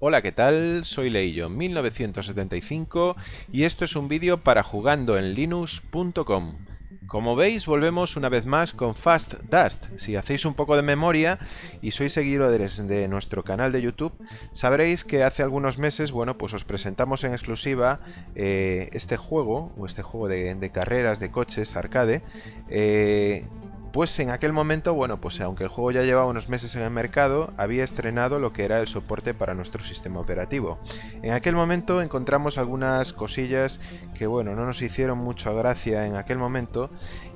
Hola, ¿qué tal? Soy Leillo, 1975 y esto es un vídeo para jugandoenlinux.com. Como veis, volvemos una vez más con Fast Dust. Si hacéis un poco de memoria y sois seguidores de nuestro canal de YouTube, sabréis que hace algunos meses, bueno, pues os presentamos en exclusiva eh, este juego, o este juego de, carreras de coches arcade, eh, pues en aquel momento, bueno, pues aunque el juego ya llevaba unos meses en el mercado, había estrenado lo que era el soporte para nuestro sistema operativo. En aquel momento encontramos algunas cosillas que, bueno, no nos hicieron mucha gracia en aquel momento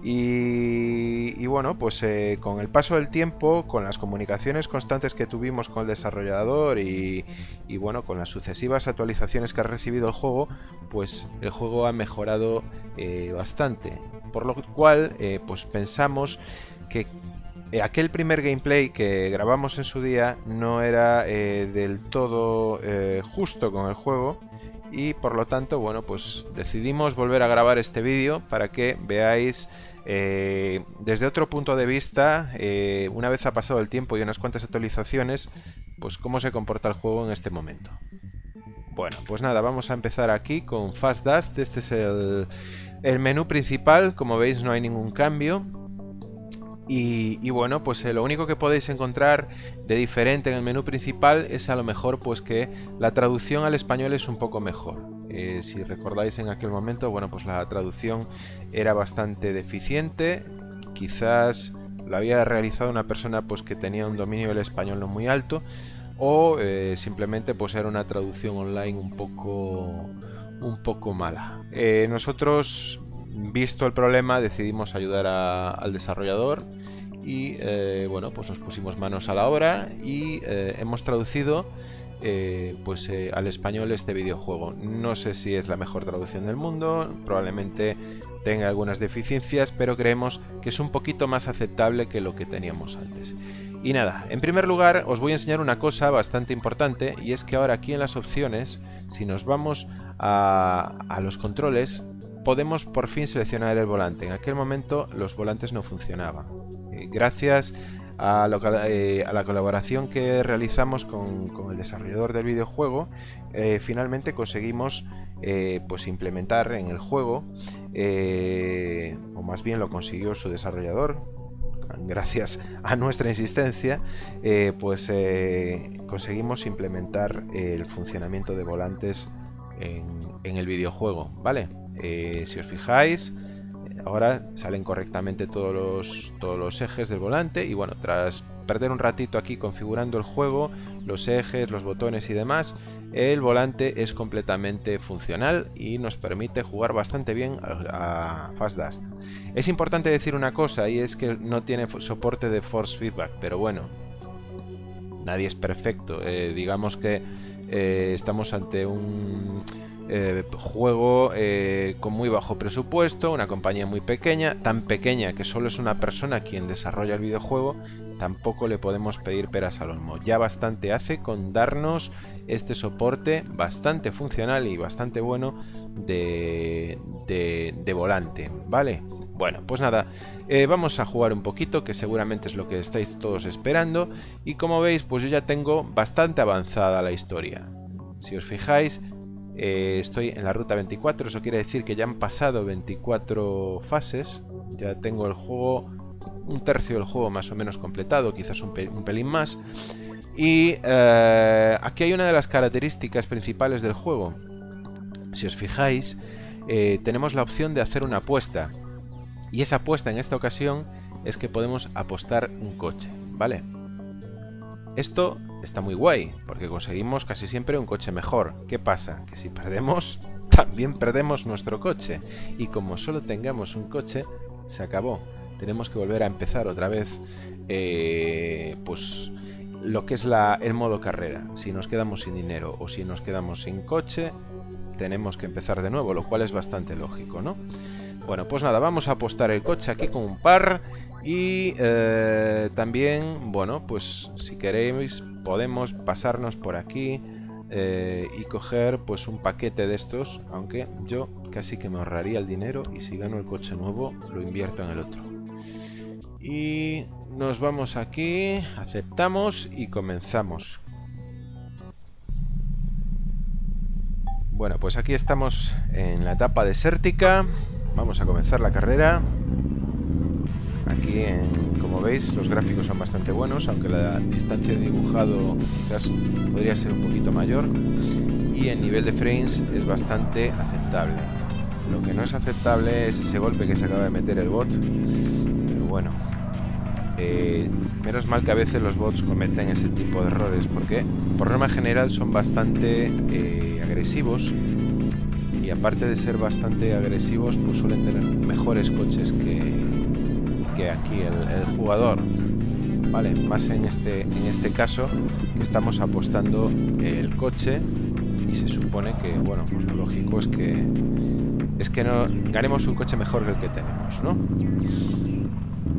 y, bueno, pues eh, con el paso del tiempo, con las comunicaciones constantes que tuvimos con el desarrollador y, bueno, con las sucesivas actualizaciones que ha recibido el juego, pues el juego ha mejorado eh, bastante. Por lo cual, eh, pues pensamos que aquel primer gameplay que grabamos en su día no era del todo justo con el juego y por lo tanto, bueno, pues decidimos volver a grabar este vídeo para que veáis eh, desde otro punto de vista, eh, una vez ha pasado el tiempo y unas cuantas actualizaciones, pues cómo se comporta el juego en este momento. Bueno, pues nada, vamos a empezar aquí con Fast Dust. Este es el, menú principal, como veis no hay ningún cambio. Y, bueno, pues eh, lo único que podéis encontrar de diferente en el menú principal es a lo mejor pues que la traducción al español es un poco mejor. Eh, si recordáis en aquel momento, bueno, pues la traducción era bastante deficiente. Quizás lo había realizado una persona pues que tenía un dominio del español no muy alto o eh, simplemente pues era una traducción online un poco un poco mala. Nosotros, visto el problema, decidimos ayudar al desarrollador y bueno, pues nos pusimos manos a la obra y hemos traducido eh, pues eh, al español este videojuego. No sé si es la mejor traducción del mundo, probablemente tenga algunas deficiencias, pero creemos que es un poquito más aceptable que lo que teníamos antes. Y nada, en primer lugar os voy a enseñar una cosa bastante importante y es que ahora aquí en las opciones, si nos vamos a los controles, podemos por fin seleccionar el volante. En aquel momento los volantes no funcionaban. Gracias eh, a, la colaboración que realizamos con, el desarrollador del videojuego, eh, finalmente conseguimos eh, pues implementar en el juego, o más bien lo consiguió su desarrollador, gracias a nuestra insistencia, pues conseguimos implementar el funcionamiento de volantes en, en el videojuego, ¿vale? Si os fijáis, Ahora salen correctamente todos los, todos los ejes del volante y bueno, tras perder un ratito aquí configurando el juego, los ejes, los botones y demás, el volante es completamente funcional y nos permite jugar bastante bien a, Fast Dust. Es importante decir una cosa y es que no tiene soporte de force feedback, pero bueno, nadie es perfecto. Eh, digamos que eh, estamos ante un eh, juego eh, con muy bajo presupuesto, una compañía muy pequeña, tan pequeña que solo es una persona quien desarrolla el videojuego, tampoco le podemos pedir peras al olmo. Ya bastante hace con darnos este soporte bastante funcional y bastante bueno de, de, volante, ¿vale? Bueno, pues nada, eh, vamos a jugar un poquito, que seguramente es lo que estáis todos esperando. Y como veis, pues yo ya tengo bastante avanzada la historia. Si os fijáis, eh, estoy en la ruta 24, eso quiere decir que ya han pasado 24 fases. Ya tengo el juego, un tercio del juego más o menos completado, quizás un, pelín más. Y eh, aquí hay una de las características principales del juego. Si os fijáis, eh, tenemos la opción de hacer una apuesta. Y esa apuesta en esta ocasión es que podemos apostar un coche, ¿vale? Esto está muy guay, porque conseguimos casi siempre un coche mejor. ¿Qué pasa? Que si perdemos, también perdemos nuestro coche. Y como solo tengamos un coche, se acabó. Tenemos que volver a empezar otra vez, eh, pues lo que es la, el modo carrera. Si nos quedamos sin dinero o si nos quedamos sin coche, tenemos que empezar de nuevo, lo cual es bastante lógico, ¿no? Bueno, pues nada, vamos a apostar el coche aquí con un par y eh, también, bueno, pues si queréis podemos pasarnos por aquí eh, y coger pues un paquete de estos, aunque yo casi que me ahorraría el dinero y si gano el coche nuevo lo invierto en el otro. Y nos vamos aquí, aceptamos y comenzamos. Bueno, pues aquí estamos en la etapa desértica. Vamos a comenzar la carrera. Aquí, como veis, los gráficos son bastante buenos, aunque la distancia de dibujado quizás podría ser un poquito mayor. Y el nivel de frames es bastante aceptable. Lo que no es aceptable es ese golpe que se acaba de meter el bot. Pero bueno, eh, menos mal que a veces los bots cometen ese tipo de errores, porque por norma general son bastante eh, agresivos y aparte de ser bastante agresivos, pues suelen tener mejores coches que, aquí el, jugador. Vale, más en este, en este caso estamos apostando el coche y se supone que, bueno, pues lo lógico es que es que no ganemos un coche mejor que el que tenemos, ¿no?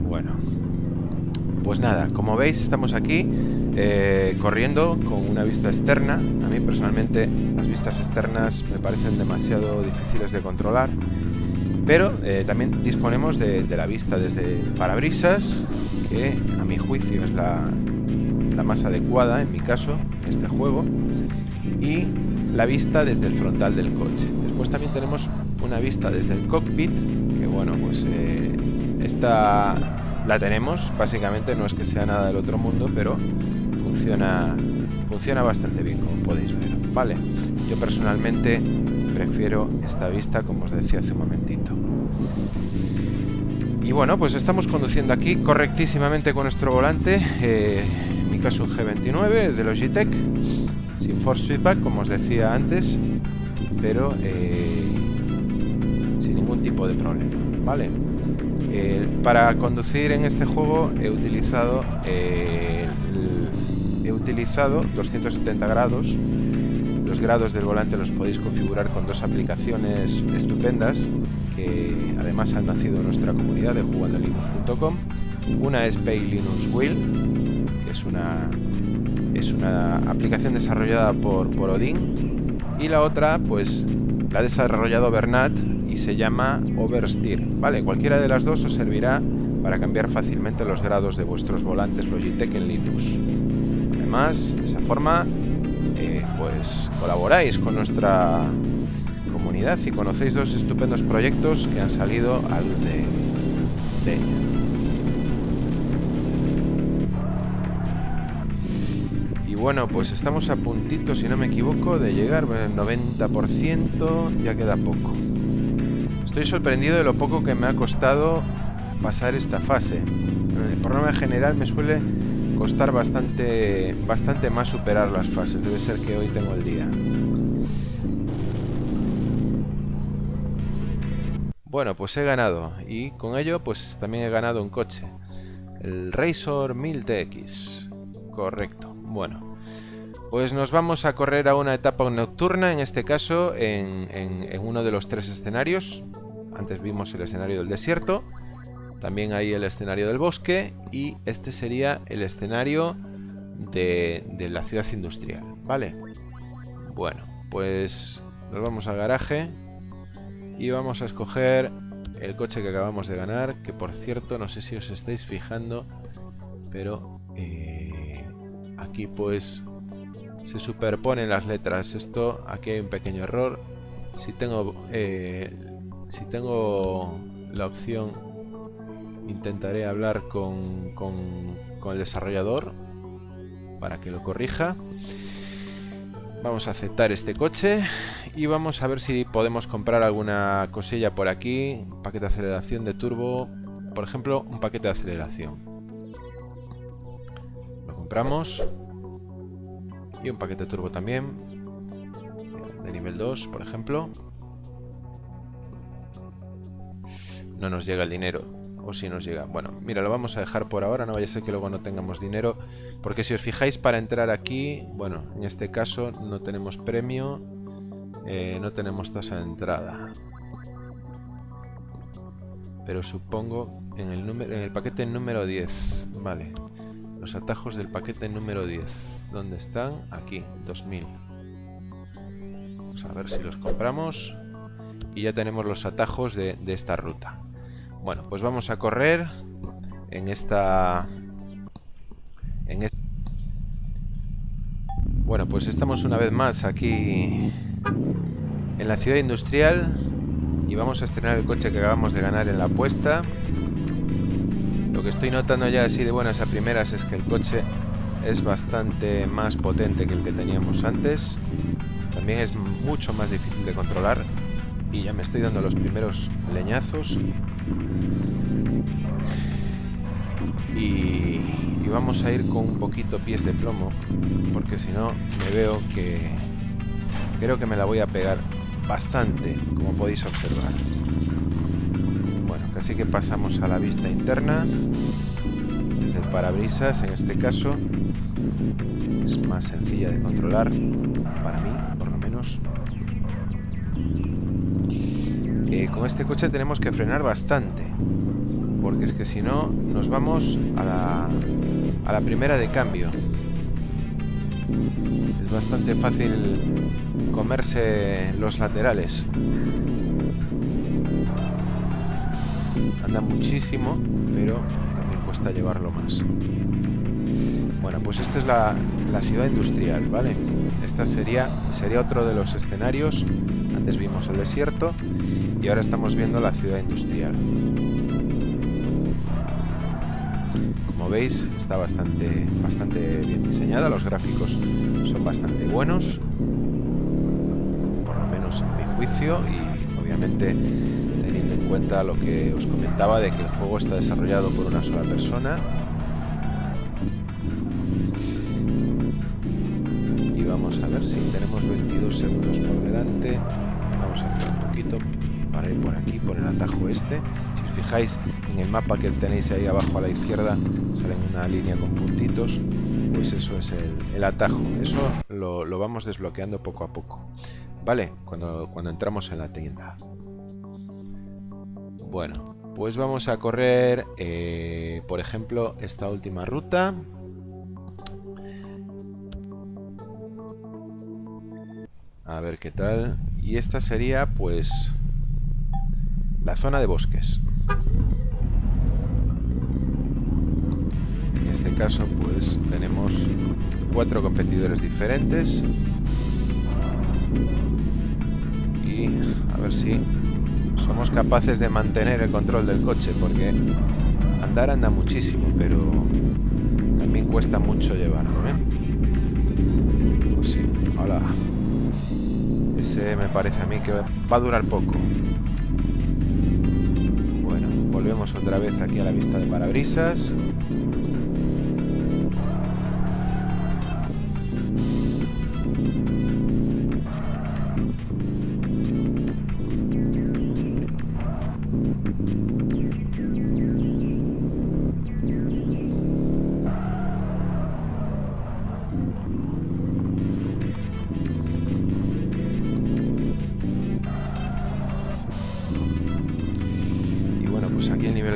Bueno, pues nada, como veis estamos aquí eh, corriendo con una vista externa. A mí personalmente las vistas externas me parecen demasiado difíciles de controlar. Pero eh, también disponemos de, la vista desde parabrisas, que a mi juicio es la, la más adecuada en mi caso, en este juego. Y la vista desde el frontal del coche. Después también tenemos una vista desde el cockpit, que bueno, pues eh, esta la tenemos, básicamente no es que sea nada del otro mundo, pero funciona, funciona bastante bien, como podéis ver. Vale, yo personalmente prefiero esta vista, como os decía hace un momentito. Y bueno, pues estamos conduciendo aquí correctísimamente con nuestro volante, en mi caso un G29 de Logitech, sin force feedback, como os decía antes, pero eh, sin ningún tipo de problema, ¿vale? Para conducir en este juego he utilizado eh, he utilizado 270 grados los grados del volante los podéis configurar con dos aplicaciones estupendas que además han nacido en nuestra comunidad de jugandolinux.com una es Pay Linux Wheel que es una es una aplicación desarrollada por, por Odin y la otra pues la ha desarrollado Bernat y se llama Oversteer. Vale, cualquiera de las dos os servirá para cambiar fácilmente los grados de vuestros volantes Logitech en Linux. Además, de esa forma, eh, pues colaboráis con nuestra comunidad y conocéis dos estupendos proyectos que han salido al de, Y bueno, pues estamos a puntito, si no me equivoco, de llegar al 90%, ya queda poco. Estoy sorprendido de lo poco que me ha costado pasar esta fase. Eh, por norma general me suele costar bastante, bastante más superar las fases. Debe ser que hoy tengo el día. Bueno, pues he ganado. Y con ello, pues también he ganado un coche. El Razor 1000 TX. Correcto. Bueno. Pues nos vamos a correr a una etapa nocturna, en este caso en, en uno de los tres escenarios. Antes vimos el escenario del desierto, también hay el escenario del bosque y este sería el escenario de, la ciudad industrial, ¿vale? Bueno, pues nos vamos al garaje y vamos a escoger el coche que acabamos de ganar, que por cierto no sé si os estáis fijando, pero eh, aquí pues se superponen las letras. Esto, aquí hay un pequeño error. Si tengo eh, si tengo la opción, intentaré hablar con, el desarrollador para que lo corrija. Vamos a aceptar este coche y vamos a ver si podemos comprar alguna cosilla por aquí. Un paquete de aceleración de turbo, por ejemplo, un paquete de aceleración. Lo compramos. Y un paquete de turbo también. De nivel 2, por ejemplo. no nos llega el dinero. O si nos llega. Bueno, mira, lo vamos a dejar por ahora. No vaya a ser que luego no tengamos dinero. Porque si os fijáis para entrar aquí, bueno, en este caso no tenemos premio. Eh, no tenemos tasa de entrada. Pero supongo en el, número, en el paquete número 10. Vale. Los atajos del paquete número 10. ¿Dónde están? Aquí, 2000. Vamos a ver si los compramos. Y ya tenemos los atajos de esta ruta. Bueno, pues vamos a correr en esta... En Bueno, pues estamos una vez más aquí en la ciudad industrial y vamos a estrenar el coche que acabamos de ganar en la apuesta. Lo que estoy notando ya así de buenas a primeras es que el coche es bastante más potente que el que teníamos antes. También es mucho más difícil de controlar y ya me estoy dando los primeros leñazos. Y, vamos a ir con un poquito pies de plomo porque si no me veo que creo que me la voy a pegar bastante, como podéis observar. Bueno, casi que pasamos a la vista interna, desde el parabrisas en este caso. Es más sencilla de controlar, para mí, por lo menos. Con este coche tenemos que frenar bastante, porque es que si no, nos vamos a la, a la primera de cambio. Es bastante fácil comerse los laterales. Anda muchísimo, pero también cuesta llevarlo más. Bueno, pues esta es la, ciudad industrial, ¿vale? Esta sería, sería otro de los escenarios. Antes vimos el desierto y ahora estamos viendo la ciudad industrial. Como veis, está bastante, bastante bien diseñada, los gráficos son bastante buenos y obviamente teniendo en cuenta lo que os comentaba de que el juego está desarrollado por una sola persona tenemos 22 segundos por delante vamos a hacer un poquito para ir por aquí por el atajo este si os fijáis en el mapa que tenéis ahí abajo a la izquierda sale una línea con puntitos pues eso es el, atajo eso lo vamos desbloqueando poco a poco ¿Vale? Cuando, cuando entramos en la tienda. Bueno, pues vamos a correr, eh, por ejemplo, esta última ruta. A ver qué tal. Y esta sería, pues, la zona de bosques. En este caso, pues, tenemos cuatro competidores diferentes a ver si somos capaces de mantener el control del coche porque andar anda muchísimo pero también cuesta mucho llevarlo ¿eh? pues sí, hola ese me parece a mí que va a durar poco. Bueno, volvemos otra vez aquí a la vista de parabrisas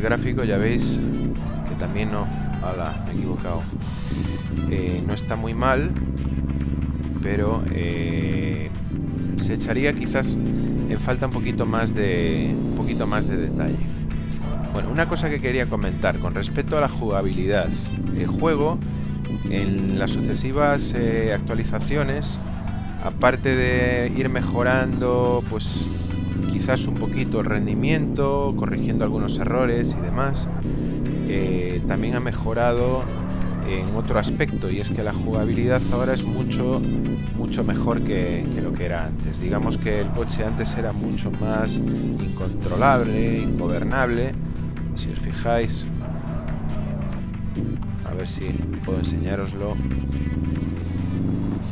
gráfico ya veis que también no... Hola, me he equivocado. Eh, no está muy mal, pero eh, se echaría quizás en falta un poquito más de un poquito más de detalle. Bueno, una cosa que quería comentar con respecto a la jugabilidad. El juego, en las sucesivas eh, actualizaciones, aparte de ir mejorando, pues quizás un poquito el rendimiento, corrigiendo algunos errores y demás. Eh, también ha mejorado en otro aspecto y es que la jugabilidad ahora es mucho mucho mejor que, lo que era antes. Digamos que el coche antes era mucho más incontrolable, ingobernable. Si os fijáis, a ver si puedo enseñaroslo.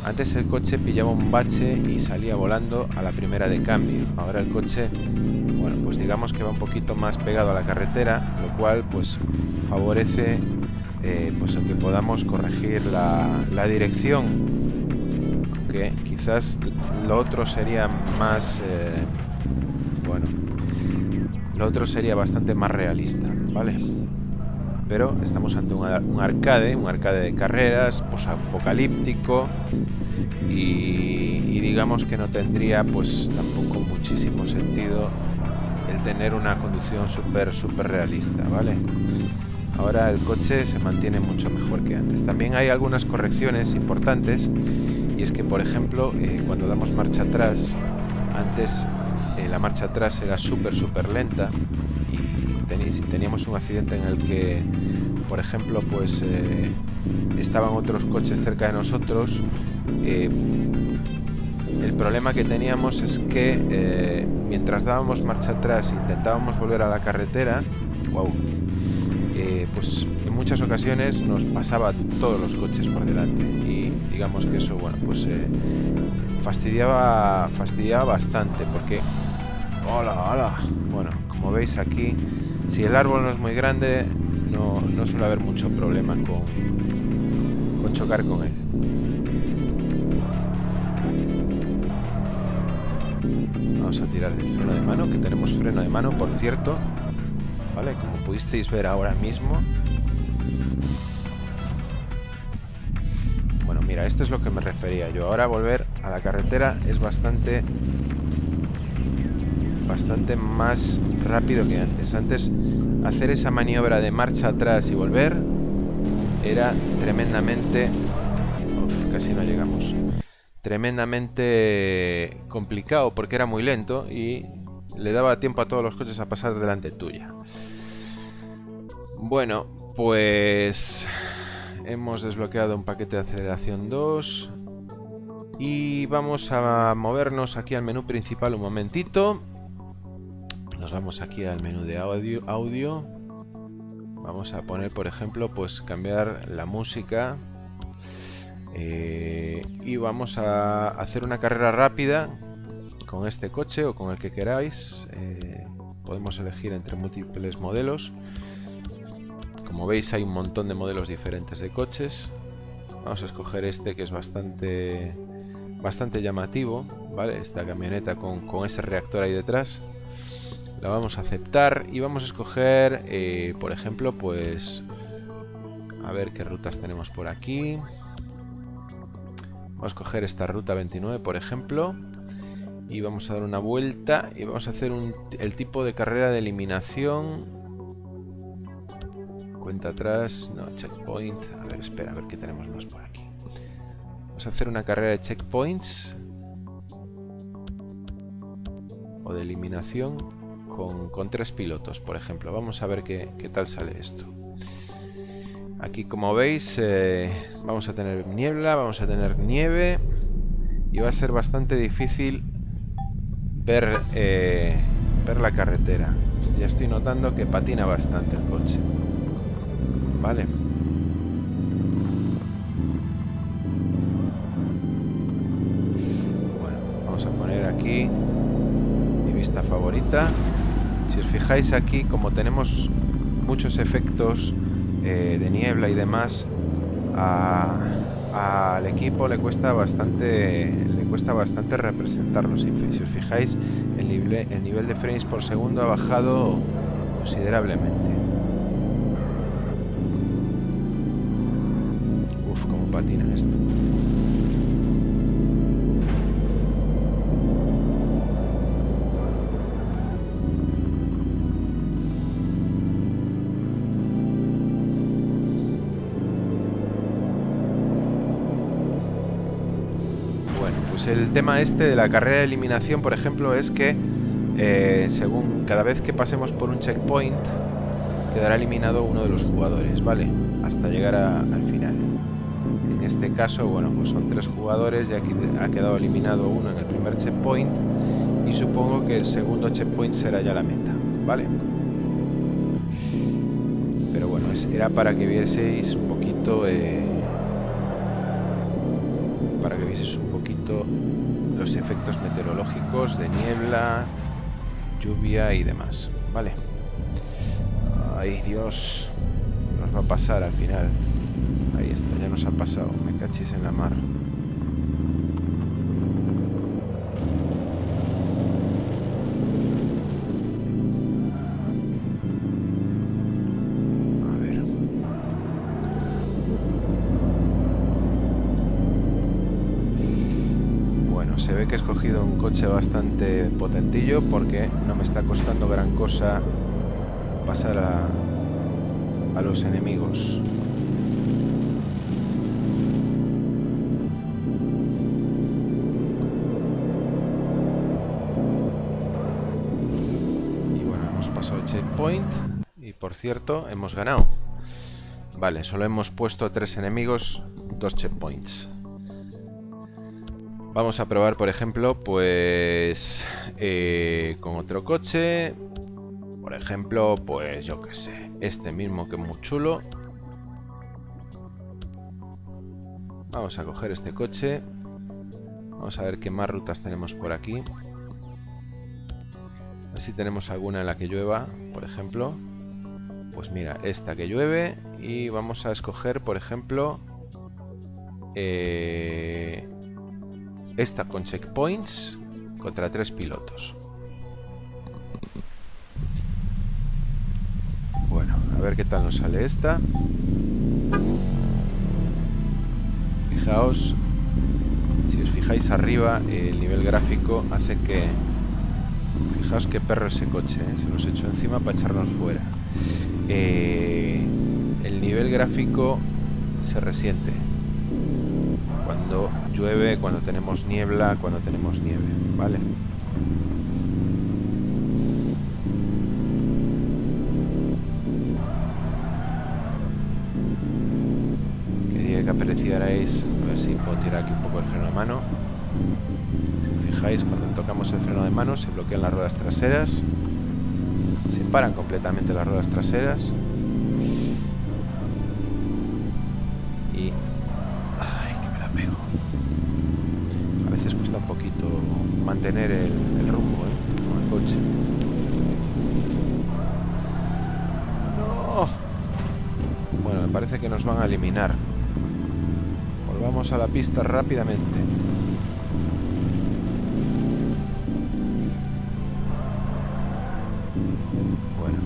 Antes el coche pillaba un bache y salía volando a la primera de cambio. Ahora el coche, bueno, pues digamos que va un poquito más pegado a la carretera, lo cual pues favorece eh, pues el que podamos corregir la, dirección. Aunque quizás lo otro sería más, eh, bueno, lo otro sería bastante más realista, ¿vale? Pero estamos ante un, arcade, un arcade de carreras, pues apocalíptico y, digamos que no tendría pues tampoco muchísimo sentido el tener una conducción súper súper realista, ¿vale? Ahora el coche se mantiene mucho mejor que antes. También hay algunas correcciones importantes y es que por ejemplo eh, cuando damos marcha atrás antes eh, la marcha atrás era súper, súper lenta si teníamos un accidente en el que, por ejemplo, pues eh, estaban otros coches cerca de nosotros, eh, el problema que teníamos es que mientras dábamos marcha atrás intentábamos volver a la carretera, wow, pues en muchas ocasiones nos pasaba todos los coches por delante y digamos que eso, bueno, pues fastidiaba, fastidiaba bastante porque... Hola, hola. Bueno, como veis aquí, si el árbol no es muy grande, no, suele haber mucho problema con, con chocar con él. Vamos a tirar del freno de mano, que tenemos freno de mano, por cierto. ¿Vale? Como pudisteis ver ahora mismo, mira, esto es lo que me refería yo. Ahora volver a la carretera es bastante... Bastante más rápido que antes. Antes hacer esa maniobra de marcha atrás y volver era tremendamente... Uf, casi no llegamos. Tremendamente complicado porque era muy lento y le daba tiempo a todos los coches a pasar delante tuya. Bueno, pues hemos desbloqueado un paquete de aceleración 2 y vamos a movernos aquí al menú principal un momentito nos vamos aquí al menú de audio, vamos a poner por ejemplo pues cambiar la música eh, y vamos a hacer una carrera rápida con este coche o con el que queráis eh, podemos elegir entre múltiples modelos como veis hay un montón de modelos diferentes de coches. Vamos a escoger este que es bastante bastante llamativo, ¿vale? Esta camioneta con, ese reactor ahí detrás. La vamos a aceptar y vamos a escoger, eh, por ejemplo, pues... A ver qué rutas tenemos por aquí. Vamos a escoger esta ruta 29, por ejemplo. Y vamos a dar una vuelta y vamos a hacer el tipo de carrera de eliminación Cuenta atrás, no, checkpoint. A ver, espera, a ver qué tenemos más por aquí. Vamos a hacer una carrera de checkpoints. O de eliminación con, tres pilotos, por ejemplo. Vamos a ver qué, tal sale esto. Aquí, como veis, eh, vamos a tener niebla, vamos a tener nieve. Y va a ser bastante difícil ver, eh, ver la carretera. Ya estoy notando que patina bastante el coche. Vale. Bueno, vamos a poner aquí mi vista favorita. Si os fijáis aquí, como tenemos muchos efectos eh, de niebla y demás, al equipo le cuesta bastante le cuesta bastante representarlos. Si os fijáis, el nivel, el nivel de frames por segundo ha bajado considerablemente. patina esto. Pues el tema este de la carrera de eliminación, por ejemplo, es que eh, según cada vez que pasemos por un checkpoint, quedará eliminado uno de los jugadores, ¿vale? Hasta llegar al final este caso, bueno, pues son tres jugadores, ya que ha quedado eliminado uno en el primer checkpoint y supongo que el segundo checkpoint será ya la meta, ¿vale? Pero bueno, era para que vieseis un poquito... Eh, poquito los efectos meteorológicos de niebla, lluvia y demás, ¿vale? Ay, Dios, nos va a pasar al final. Ahí está, ya nos ha pasado. Me cachis en la mar. coche bastante potentillo porque no me está costando gran cosa pasar a, a los enemigos. Y bueno, hemos pasado el checkpoint y por cierto, hemos ganado. Vale, solo hemos puesto tres enemigos, dos checkpoints. Vamos a probar, por ejemplo, pues eh, con otro coche. Por ejemplo, pues yo qué sé, este mismo que es muy chulo. Vamos a coger este coche. Vamos a ver qué más rutas tenemos por aquí. A ver si tenemos alguna en la que llueva, por ejemplo. Pues mira, esta que llueve. Y vamos a escoger, por ejemplo... Eh, esta con checkpoints contra tres pilotos. Bueno, a ver qué tal nos sale esta. Fijaos, si os fijáis arriba, el nivel gráfico hace que... Fijaos qué perro ese coche, ¿eh? se nos echó encima para echarnos fuera. Eh, el nivel gráfico se resiente cuando llueve, cuando tenemos niebla, cuando tenemos nieve, ¿vale? Quería que apreciarais, a ver si puedo tirar aquí un poco el freno de mano. Si fijáis, cuando tocamos el freno de mano se bloquean las ruedas traseras, se paran completamente las ruedas traseras mantener el, rumbo ¿eh? con el coche. No. Bueno, me parece que nos van a eliminar. Volvamos a la pista rápidamente. Bueno.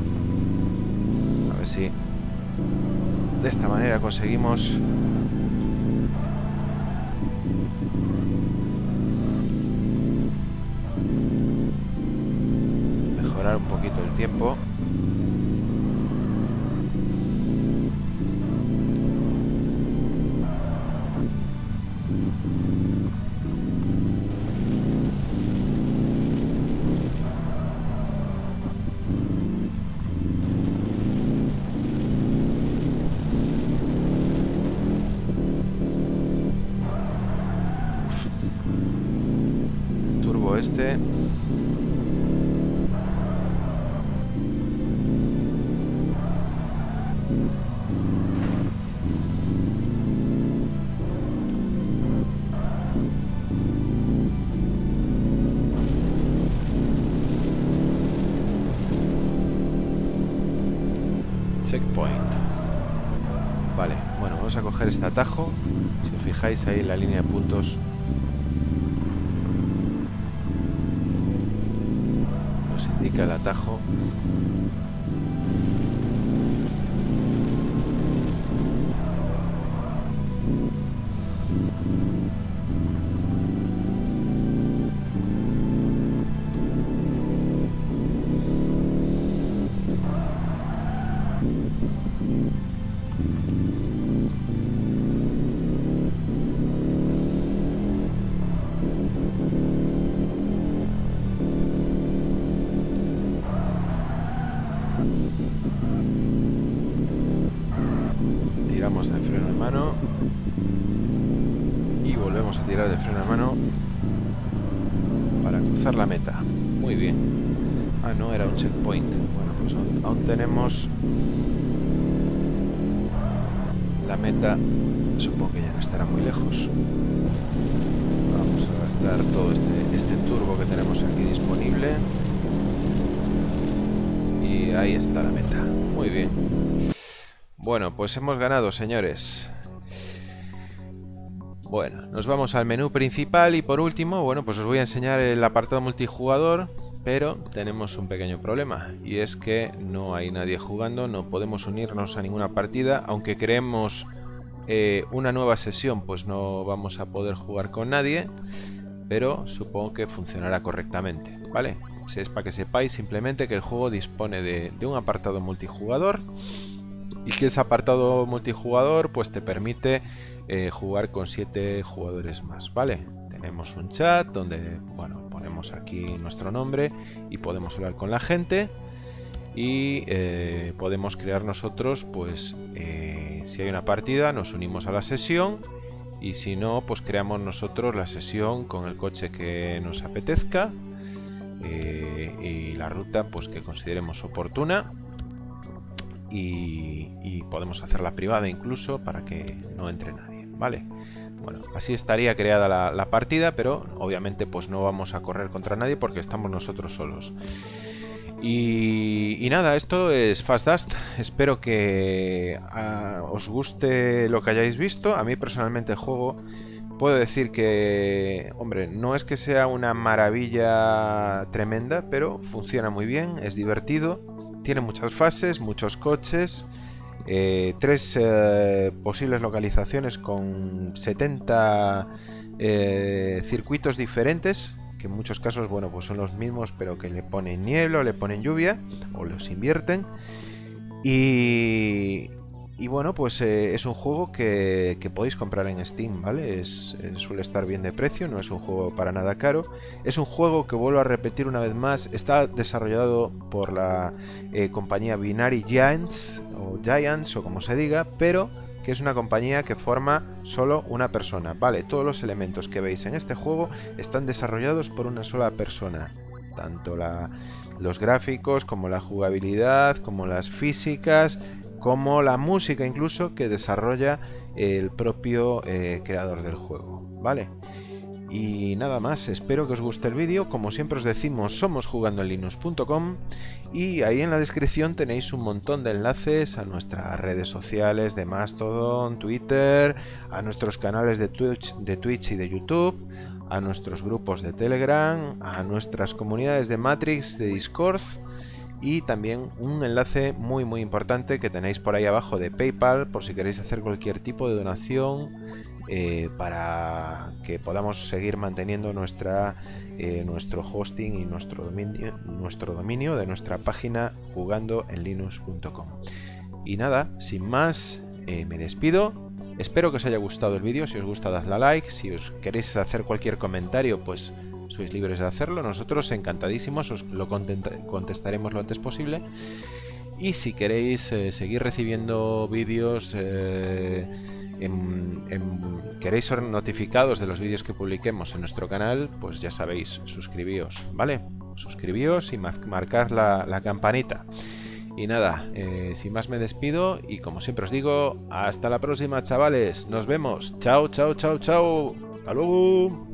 A ver si de esta manera conseguimos el tiempo. Este coger este atajo. Si os fijáis ahí en la línea de puntos. Nos indica el atajo. Tiramos del freno de mano. Y volvemos a tirar del freno de mano para cruzar la meta. Muy bien. Ah no era un checkpoint. Bueno pues aún, tenemos meta supongo que ya no estará muy lejos. Vamos a gastar todo este, este turbo que tenemos aquí disponible. Y ahí está la meta. Muy bien. Bueno, pues hemos ganado, señores. Bueno, nos vamos al menú principal y por último, bueno, pues os voy a enseñar el apartado multijugador, pero tenemos un pequeño problema y es que no hay nadie jugando, no podemos unirnos a ninguna partida, aunque creemos eh, una nueva sesión, pues no vamos a poder jugar con nadie, pero supongo que funcionará correctamente, ¿vale? es para que sepáis simplemente que el juego dispone de, de un apartado multijugador y que ese apartado multijugador pues te permite eh, jugar con 7 jugadores más, ¿vale? Tenemos un chat donde, bueno, ponemos aquí nuestro nombre y podemos hablar con la gente. y eh, podemos crear nosotros, pues eh, si hay una partida nos unimos a la sesión y si no, pues creamos nosotros la sesión con el coche que nos apetezca eh, y la ruta pues que consideremos oportuna y, podemos hacerla privada incluso para que no entre nadie, ¿vale? Bueno, así estaría creada la, partida, pero obviamente pues no vamos a correr contra nadie porque estamos nosotros solos. Y, nada, esto es Fast Dust. Espero que ah, os guste lo que hayáis visto. A mí personalmente el juego puedo decir que, hombre, no es que sea una maravilla tremenda, pero funciona muy bien, es divertido, tiene muchas fases, muchos coches, eh, tres eh, posibles localizaciones con 70 eh, circuitos diferentes que en muchos casos, bueno, pues son los mismos, pero que le ponen niebla, le ponen lluvia, o los invierten. Y, y bueno, pues eh, es un juego que, podéis comprar en Steam, ¿vale? Es, eh, suele estar bien de precio, no es un juego para nada caro. Es un juego que vuelvo a repetir una vez más, está desarrollado por la eh, compañía Binary Giants, o Giants, o como se diga, pero que es una compañía que forma solo una persona. Vale, todos los elementos que veis en este juego están desarrollados por una sola persona. Tanto los gráficos, como la jugabilidad, como las físicas, como la música incluso que desarrolla el propio eh, creador del juego. Vale. Y nada más, espero que os guste el vídeo. Como siempre os decimos, somos jugando en linux.com y ahí en la descripción tenéis un montón de enlaces a nuestras redes sociales de Mastodon, Twitter, a nuestros canales de Twitch, de Twitch y de YouTube, a nuestros grupos de Telegram, a nuestras comunidades de Matrix, de Discord y también un enlace muy muy importante que tenéis por ahí abajo de PayPal por si queréis hacer cualquier tipo de donación eh, para que podamos seguir manteniendo nuestra, eh, nuestro hosting y nuestro dominio, nuestro dominio de nuestra página jugando en linux.com. Y nada, sin más, eh, me despido. Espero que os haya gustado el vídeo. Si os gusta, dadle a like. Si os queréis hacer cualquier comentario, pues sois libres de hacerlo. Nosotros encantadísimos, os lo contestaremos lo antes posible. Y si queréis seguir recibiendo vídeos queréis ser notificados de los vídeos que publiquemos en nuestro canal, pues ya sabéis, suscribíos, ¿vale? Suscribíos y marcad la, campanita. Y nada, eh, sin más me despido y como siempre os digo, hasta la próxima chavales, nos vemos, chao, chao, chao, chao, hasta luego.